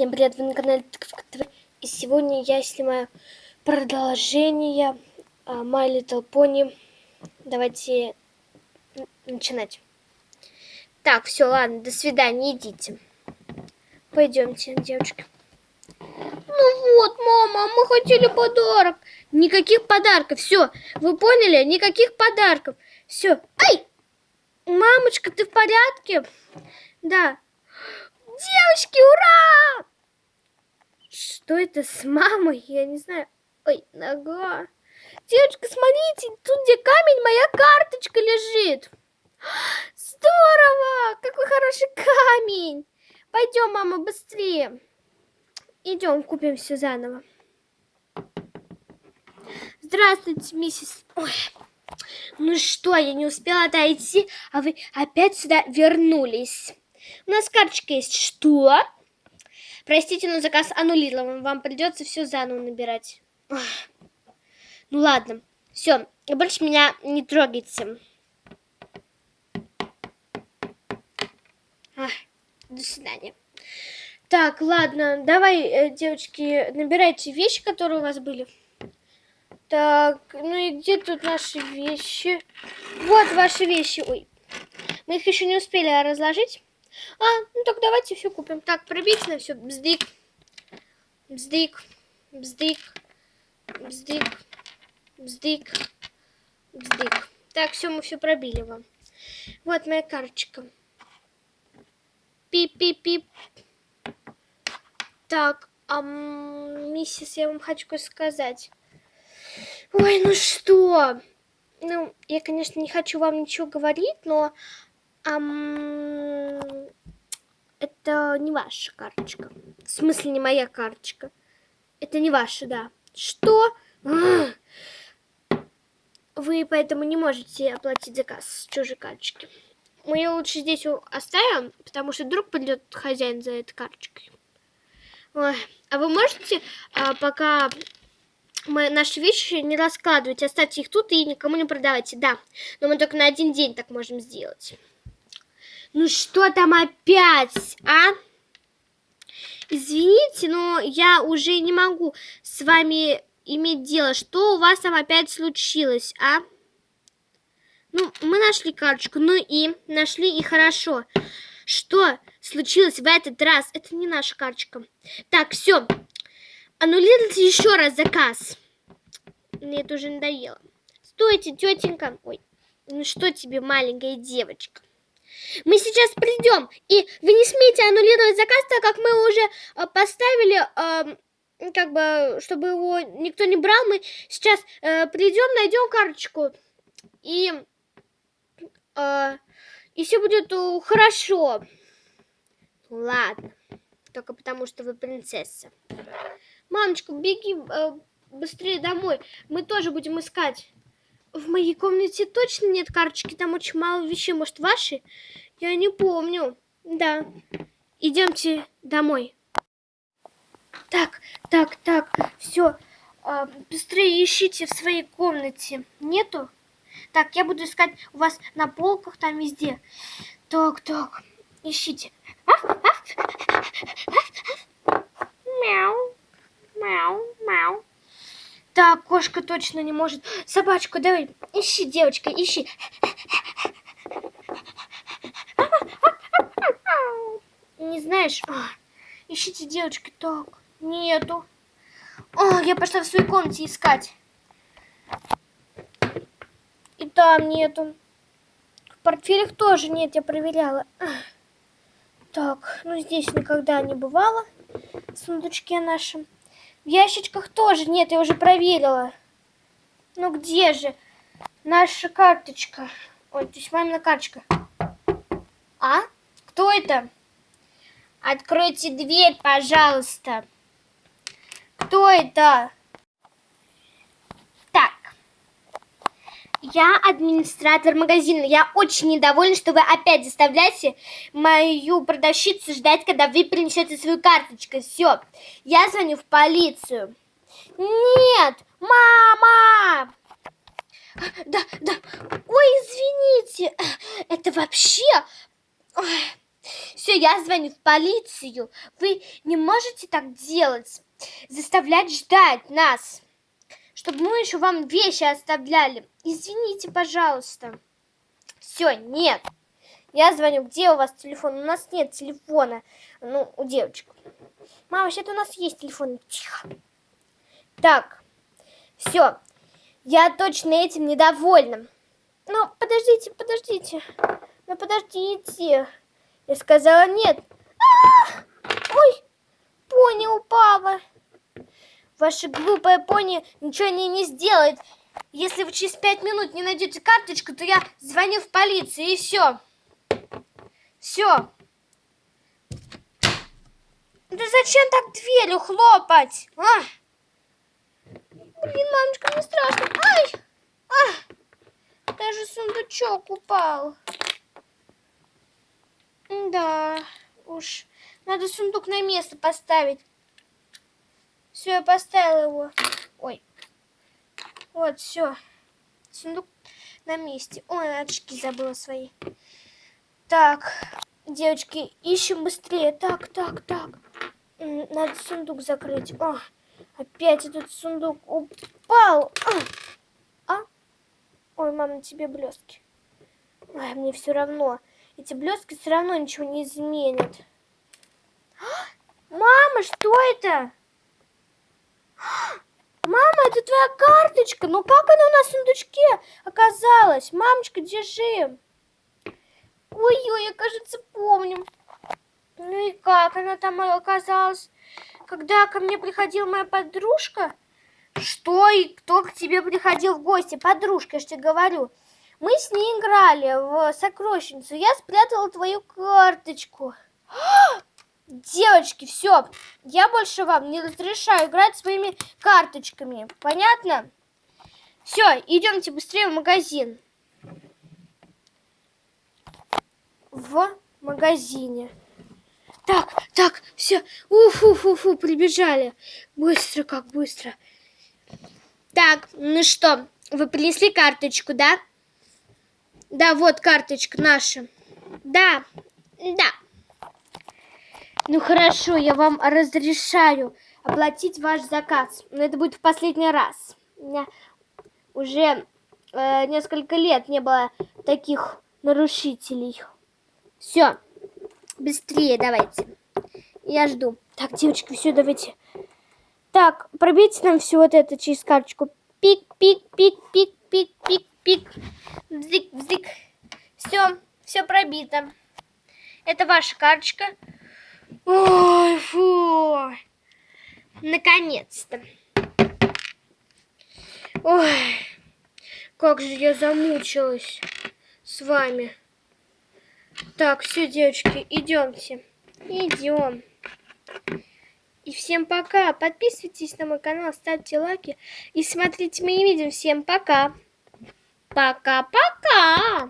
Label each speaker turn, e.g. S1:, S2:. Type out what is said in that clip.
S1: Всем привет, вы на канале ТВ. И сегодня я снимаю продолжение uh, My Little Pony. Давайте начинать. Так, все, ладно, до свидания, идите. Пойдемте, девочки. Ну вот, мама, мы хотели подарок. Никаких подарков, все. Вы поняли? Никаких подарков. Все. Ай! Мамочка, ты в порядке? Да. Девочки, ура! Что это с мамой? Я не знаю. Ой, нога. Девочка, смотрите, тут где камень, моя карточка лежит. Здорово! Какой хороший камень! Пойдем, мама, быстрее. Идем, купим все заново. Здравствуйте, миссис... Ой. Ну что, я не успела отойти, а вы опять сюда вернулись. У нас карточка есть. Что? Простите, но заказ аннулирован. Вам придется все заново набирать. Ну ладно. Все, больше меня не трогайте. До свидания. Так, ладно, давай, э, девочки, набирайте вещи, которые у вас были. Так, ну и где тут наши вещи? Вот ваши вещи. Ой, мы их еще не успели разложить. А, ну так давайте все купим. Так, пробить на все. Бздык. Бздык. Бздык. Бздык. Бздык. Бздык. Так, все, мы все пробили вам. Вот моя карточка. Пип-пип-пип. Так, а, миссис, я вам хочу сказать. Ой, ну что? Ну, я, конечно, не хочу вам ничего говорить, но Ам... Это не ваша карточка. В смысле, не моя карточка. Это не ваша, да. Что? Вы поэтому не можете оплатить заказ с чужой карточки. Мы ее лучше здесь оставим, потому что вдруг придет хозяин за этой карточкой. Ой. А вы можете, а, пока мы наши вещи не раскладывать, оставьте их тут и никому не продавайте. Да, но мы только на один день так можем сделать. Ну что там опять, а? Извините, но я уже не могу с вами иметь дело. Что у вас там опять случилось, а? Ну, мы нашли карточку, ну и нашли и хорошо. Что случилось в этот раз? Это не наша карточка. Так, все. Аннулируйте еще раз заказ. Мне это уже надоело. Стойте, тетенька. Ой, ну что тебе, маленькая девочка? Мы сейчас придем, и вы не смеете аннулировать заказ, так как мы уже э, поставили, э, как бы, чтобы его никто не брал. Мы сейчас э, придем, найдем карточку, и, э, и все будет э, хорошо. Ладно, только потому что вы принцесса. Мамочка, беги э, быстрее домой, мы тоже будем искать. В моей комнате точно нет карточки, там очень мало вещей. Может, ваши? Я не помню. Да. Идемте домой. Так, так, так, все. А, быстрее ищите в своей комнате. Нету? Так, я буду искать у вас на полках, там везде. Так, так, ищите. Мяу, мяу, мяу. Так, кошка точно не может. Собачку, давай, ищи, девочка, ищи. Не знаешь? А, ищите, девочки, так, нету. О, я пошла в свою комнате искать. И там нету. В портфелях тоже нет, я проверяла. Так, ну здесь никогда не бывало. В сундучке нашем. В ящичках тоже нет, я уже проверила. Ну где же наша карточка? Ой, то есть мамина карточка. А? Кто это? Откройте дверь, пожалуйста. Кто это? Так. Я администратор магазина. Я очень недовольна, что вы опять заставляете мою продавщицу ждать, когда вы принесете свою карточку. Все. Я звоню в полицию. Нет! Мама! Да, да. Ой, извините. Это вообще... Все, я звоню в полицию. Вы не можете так делать. Заставлять ждать нас. Чтобы мы еще вам вещи оставляли. Извините, пожалуйста. Все, нет. Я звоню. Где у вас телефон? У нас нет телефона. Ну, у девочек. Мама, вообще-то у нас есть телефон. Тихо. Так. Все. Я точно этим недовольна. Ну, подождите, подождите. Ну, подождите. Я сказала нет. А -а -а! Ой, пони упала. Ваша глупая пони ничего не, не сделает. Если вы через пять минут не найдете карточку, то я звоню в полицию и все. Все. Да зачем так дверью хлопать? А? Блин, мамочка, мне страшно. Ай! А! Даже сундучок упал. Да, уж. Надо сундук на место поставить. Все, я поставила его. Ой. Вот, все. Сундук на месте. Ой, очки забыла свои. Так, девочки, ищем быстрее. Так, так, так. Надо сундук закрыть. О, опять этот сундук упал. А? а? Ой, мама, тебе блестки. Ой, мне все равно. Эти блестки все равно ничего не изменят. Мама, что это? Мама, это твоя карточка. Ну как она у нас в сундучке оказалась? Мамочка, держи. Ой-ой, я, кажется, помню. Ну и как она там оказалась? Когда ко мне приходила моя подружка? Что и кто к тебе приходил в гости? Подружка, я же тебе говорю. Мы с ней играли в сокровищницу. Я спрятала твою карточку. Девочки, все. Я больше вам не разрешаю играть своими карточками. Понятно? Все, идемте быстрее в магазин. В магазине. Так, так, все. Уфу-фу-фу, прибежали. Быстро, как быстро. Так, ну что, вы принесли карточку, да? Да, вот карточка наша. Да, да. Ну хорошо, я вам разрешаю оплатить ваш заказ. Но это будет в последний раз. У меня уже э, несколько лет не было таких нарушителей. Все, быстрее давайте. Я жду. Так, девочки, все, давайте. Так, пробейте нам все вот это через карточку. Пик, пик, пик, пик, пик, пик, пик. Вздик, вздик. Все, все пробито. Это ваша карточка. Ой, фу. Наконец-то. Ой, как же я замучилась с вами. Так, все, девочки, идемте. Идем. И всем пока. Подписывайтесь на мой канал, ставьте лайки и смотрите мои видео. Всем пока. Пока-пока.